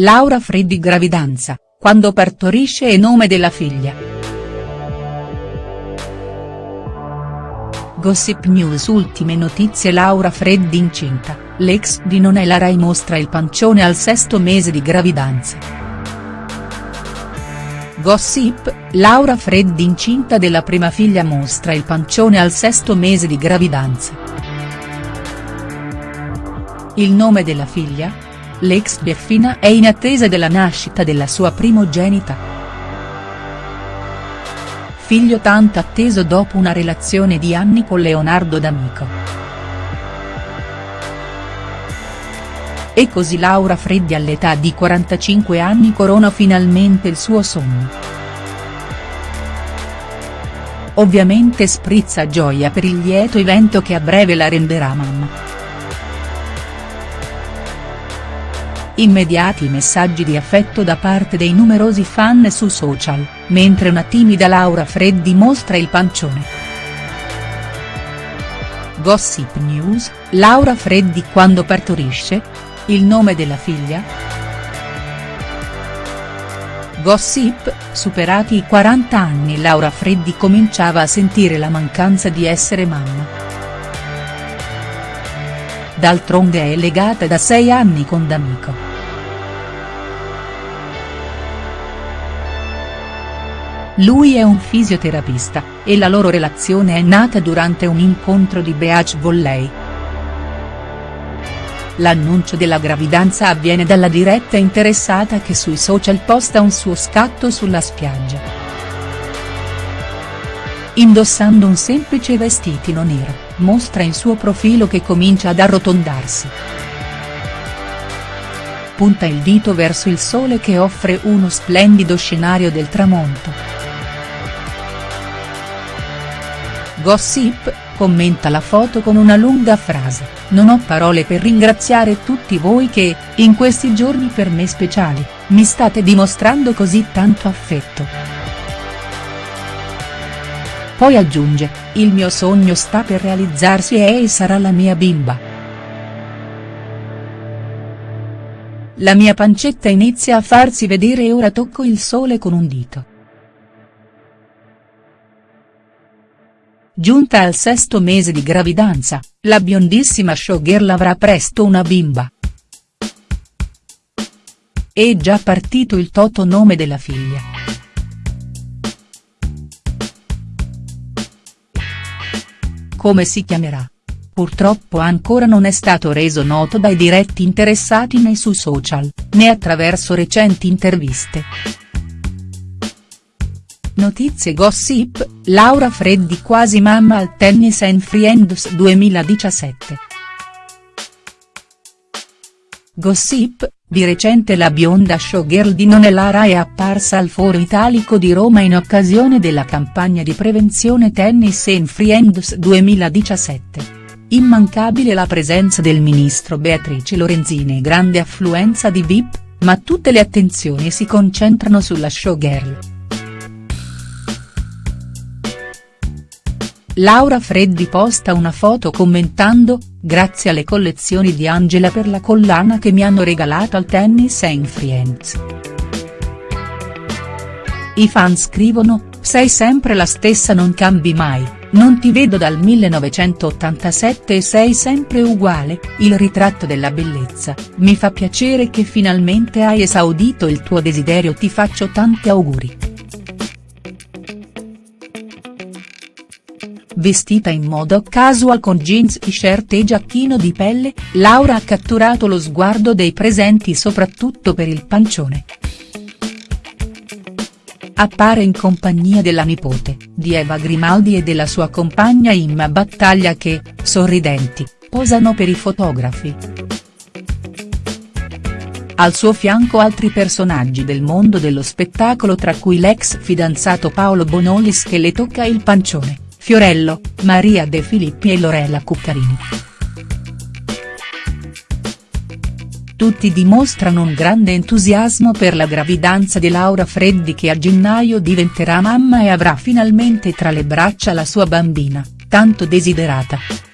Laura Freddi gravidanza, quando partorisce e nome della figlia. Gossip News Ultime notizie Laura Freddi incinta, l'ex di Nonella Rai mostra il pancione al sesto mese di gravidanza. Gossip, Laura Freddi incinta della prima figlia mostra il pancione al sesto mese di gravidanza. Il nome della figlia? L'ex Beffina è in attesa della nascita della sua primogenita. Figlio tanto atteso dopo una relazione di anni con Leonardo D'Amico. E così Laura Freddi all'età di 45 anni corona finalmente il suo sogno. Ovviamente sprizza gioia per il lieto evento che a breve la renderà mamma. Immediati messaggi di affetto da parte dei numerosi fan su social, mentre una timida Laura Freddi mostra il pancione. Gossip News, Laura Freddi quando partorisce? Il nome della figlia?. Gossip, superati i 40 anni Laura Freddi cominciava a sentire la mancanza di essere mamma. D'altronde è legata da sei anni con D'Amico. Lui è un fisioterapista, e la loro relazione è nata durante un incontro di beach volley. L'annuncio della gravidanza avviene dalla diretta interessata che sui social posta un suo scatto sulla spiaggia. Indossando un semplice vestitino nero, mostra in suo profilo che comincia ad arrotondarsi. Punta il dito verso il sole che offre uno splendido scenario del tramonto. Gossip, commenta la foto con una lunga frase, non ho parole per ringraziare tutti voi che, in questi giorni per me speciali, mi state dimostrando così tanto affetto. Poi aggiunge, il mio sogno sta per realizzarsi e sarà la mia bimba. La mia pancetta inizia a farsi vedere e ora tocco il sole con un dito. Giunta al sesto mese di gravidanza, la biondissima showgirl avrà presto una bimba. È già partito il toto nome della figlia. Come si chiamerà? Purtroppo ancora non è stato reso noto dai diretti interessati né su social, né attraverso recenti interviste. Notizie Gossip, Laura Freddi quasi mamma al Tennis and Friends 2017. Gossip, di recente la bionda showgirl di Nonelara è apparsa al Foro Italico di Roma in occasione della campagna di prevenzione Tennis and Friends 2017. Immancabile la presenza del ministro Beatrice Lorenzini e grande affluenza di VIP, ma tutte le attenzioni si concentrano sulla showgirl. Laura Freddi posta una foto commentando, grazie alle collezioni di Angela per la collana che mi hanno regalato al Tennis and Friends. I fan scrivono, sei sempre la stessa non cambi mai, non ti vedo dal 1987 e sei sempre uguale, il ritratto della bellezza, mi fa piacere che finalmente hai esaudito il tuo desiderio ti faccio tanti auguri. Vestita in modo casual con jeans t-shirt e giacchino di pelle, Laura ha catturato lo sguardo dei presenti soprattutto per il pancione. Appare in compagnia della nipote, di Eva Grimaldi e della sua compagna Imma Battaglia che, sorridenti, posano per i fotografi. Al suo fianco altri personaggi del mondo dello spettacolo tra cui l'ex fidanzato Paolo Bonolis che le tocca il pancione. Fiorello, Maria De Filippi e Lorella Cuccarini. Tutti dimostrano un grande entusiasmo per la gravidanza di Laura Freddi che a gennaio diventerà mamma e avrà finalmente tra le braccia la sua bambina, tanto desiderata.